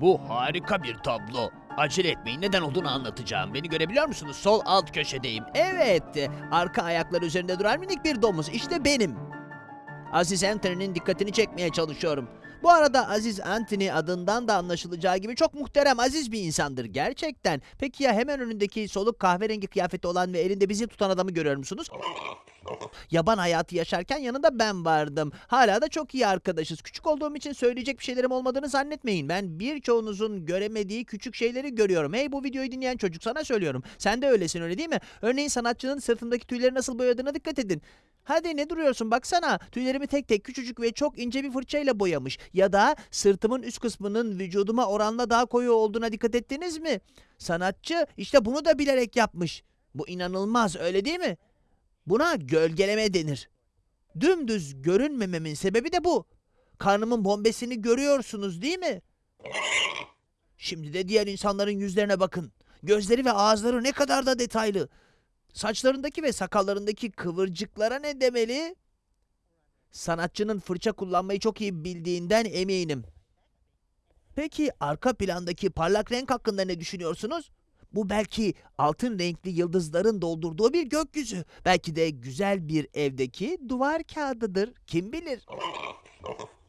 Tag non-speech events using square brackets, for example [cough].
Bu harika bir tablo. Acele etmeyin neden olduğunu anlatacağım. Beni görebiliyor musunuz? Sol alt köşedeyim. Evet, arka ayakları üzerinde duran minik bir domuz. İşte benim. Aziz Anthony'nin dikkatini çekmeye çalışıyorum. Bu arada Aziz Anthony adından da anlaşılacağı gibi çok muhterem, aziz bir insandır gerçekten. Peki ya hemen önündeki soluk kahverengi kıyafeti olan ve elinde bizi tutan adamı görüyor musunuz? Yaban hayatı yaşarken yanında ben vardım. Hala da çok iyi arkadaşız. Küçük olduğum için söyleyecek bir şeylerim olmadığını zannetmeyin. Ben birçoğunuzun göremediği küçük şeyleri görüyorum. Hey bu videoyu dinleyen çocuk sana söylüyorum. Sen de öylesin öyle değil mi? Örneğin sanatçının sırtındaki tüyleri nasıl boyadığına dikkat edin. Hadi ne duruyorsun baksana. Tüylerimi tek tek küçücük ve çok ince bir fırçayla boyamış. Ya da sırtımın üst kısmının vücuduma oranla daha koyu olduğuna dikkat ettiniz mi? Sanatçı işte bunu da bilerek yapmış. Bu inanılmaz öyle değil mi? Buna gölgeleme denir. Dümdüz görünmememin sebebi de bu. Karnımın bombesini görüyorsunuz değil mi? Şimdi de diğer insanların yüzlerine bakın. Gözleri ve ağızları ne kadar da detaylı. Saçlarındaki ve sakallarındaki kıvırcıklara ne demeli? Sanatçının fırça kullanmayı çok iyi bildiğinden eminim. Peki arka plandaki parlak renk hakkında ne düşünüyorsunuz? Bu belki altın renkli yıldızların doldurduğu bir gökyüzü. Belki de güzel bir evdeki duvar kağıdıdır. Kim bilir? [laughs]